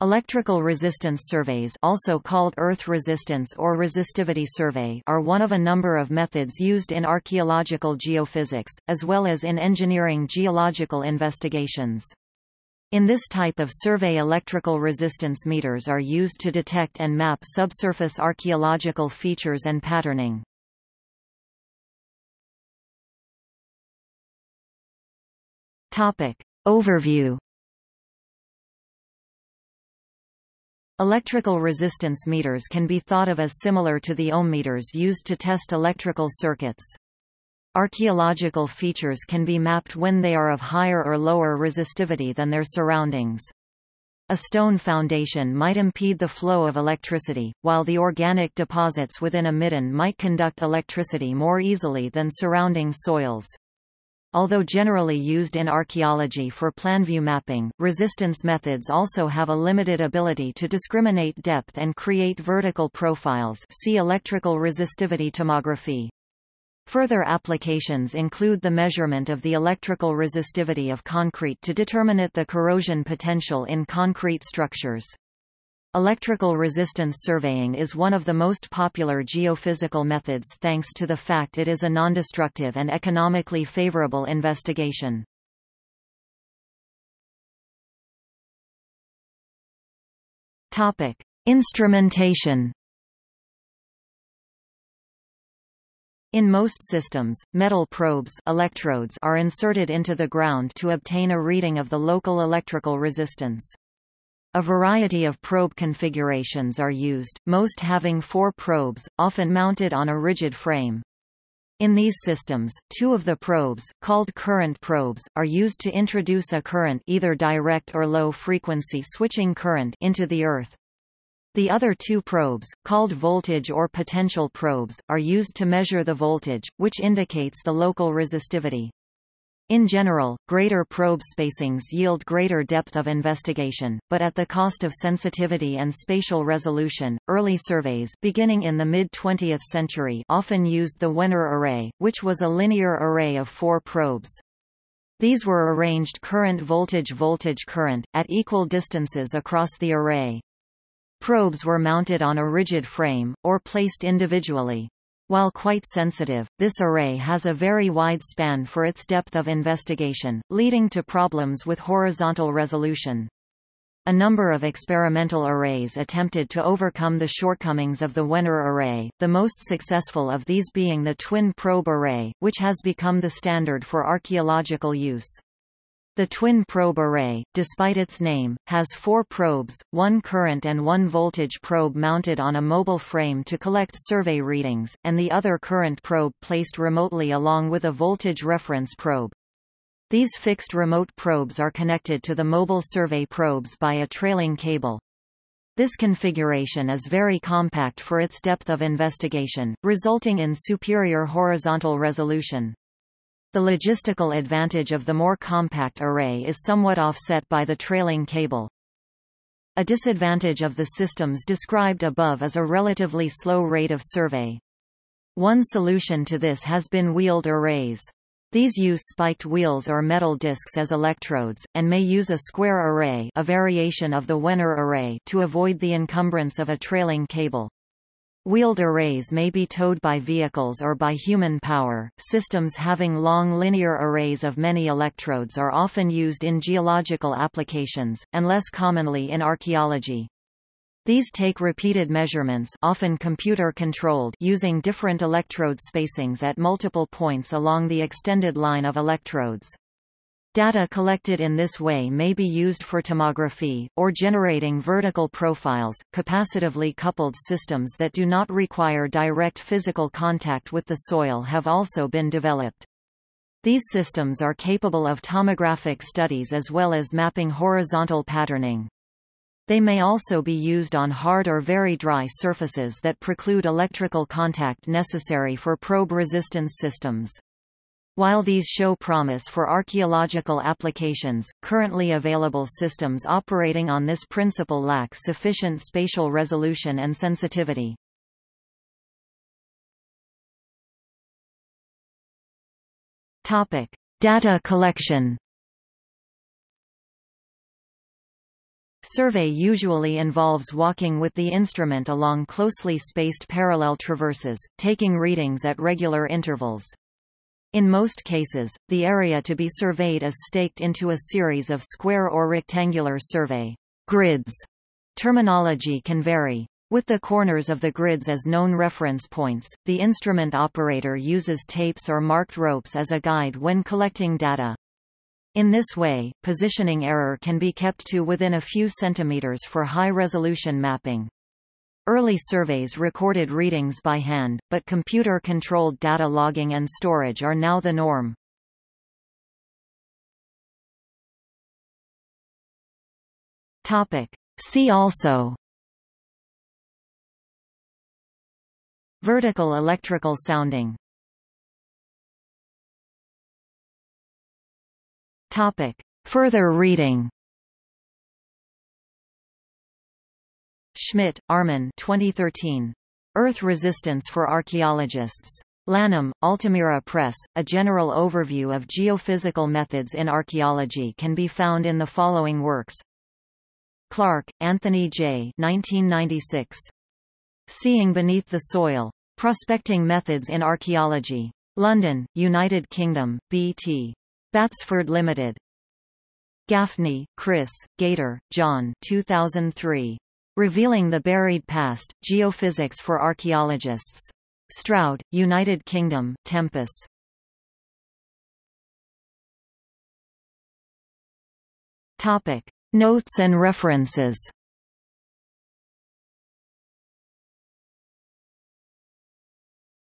Electrical resistance surveys also called earth resistance or resistivity survey are one of a number of methods used in archaeological geophysics, as well as in engineering geological investigations. In this type of survey electrical resistance meters are used to detect and map subsurface archaeological features and patterning. Overview Electrical resistance meters can be thought of as similar to the ohm meters used to test electrical circuits. Archaeological features can be mapped when they are of higher or lower resistivity than their surroundings. A stone foundation might impede the flow of electricity, while the organic deposits within a midden might conduct electricity more easily than surrounding soils. Although generally used in archaeology for planview mapping, resistance methods also have a limited ability to discriminate depth and create vertical profiles see electrical resistivity tomography. Further applications include the measurement of the electrical resistivity of concrete to determine the corrosion potential in concrete structures. Electrical resistance surveying is one of the most popular geophysical methods thanks to the fact it is a non-destructive and economically favorable investigation. Topic: Instrumentation. In most systems, metal probes electrodes are inserted into the ground to obtain a reading of the local electrical resistance. A variety of probe configurations are used, most having four probes, often mounted on a rigid frame. In these systems, two of the probes, called current probes, are used to introduce a current either direct or low-frequency switching current into the earth. The other two probes, called voltage or potential probes, are used to measure the voltage, which indicates the local resistivity. In general, greater probe spacings yield greater depth of investigation, but at the cost of sensitivity and spatial resolution. Early surveys beginning in the mid-20th century often used the Wenner array, which was a linear array of four probes. These were arranged current voltage voltage current, at equal distances across the array. Probes were mounted on a rigid frame, or placed individually. While quite sensitive, this array has a very wide span for its depth of investigation, leading to problems with horizontal resolution. A number of experimental arrays attempted to overcome the shortcomings of the Wenner array, the most successful of these being the twin probe array, which has become the standard for archaeological use. The twin probe array, despite its name, has four probes, one current and one voltage probe mounted on a mobile frame to collect survey readings, and the other current probe placed remotely along with a voltage reference probe. These fixed remote probes are connected to the mobile survey probes by a trailing cable. This configuration is very compact for its depth of investigation, resulting in superior horizontal resolution. The logistical advantage of the more compact array is somewhat offset by the trailing cable. A disadvantage of the systems described above is a relatively slow rate of survey. One solution to this has been wheeled arrays. These use spiked wheels or metal discs as electrodes, and may use a square array a variation of the Wenner array to avoid the encumbrance of a trailing cable. Wheeled arrays may be towed by vehicles or by human power. Systems having long linear arrays of many electrodes are often used in geological applications, and less commonly in archaeology. These take repeated measurements often computer-controlled using different electrode spacings at multiple points along the extended line of electrodes. Data collected in this way may be used for tomography, or generating vertical profiles. Capacitively coupled systems that do not require direct physical contact with the soil have also been developed. These systems are capable of tomographic studies as well as mapping horizontal patterning. They may also be used on hard or very dry surfaces that preclude electrical contact necessary for probe resistance systems. While these show promise for archaeological applications, currently available systems operating on this principle lack sufficient spatial resolution and sensitivity. Topic: Data collection. Survey usually involves walking with the instrument along closely spaced parallel traverses, taking readings at regular intervals. In most cases, the area to be surveyed is staked into a series of square or rectangular survey grids. Terminology can vary. With the corners of the grids as known reference points, the instrument operator uses tapes or marked ropes as a guide when collecting data. In this way, positioning error can be kept to within a few centimeters for high-resolution mapping. Early surveys recorded readings by hand, but computer-controlled data logging and storage are now the norm. See also Vertical electrical sounding Topic. Further reading Schmidt, Armin 2013. Earth Resistance for Archaeologists. Lanham, Altamira Press. A general overview of geophysical methods in archaeology can be found in the following works. Clark, Anthony J. 1996. Seeing Beneath the Soil. Prospecting Methods in Archaeology. London, United Kingdom, B.T. Batsford Limited. Gaffney, Chris, Gater, John 2003. Revealing the Buried Past, Geophysics for Archaeologists. Stroud, United Kingdom, Tempus. Topic. Notes and references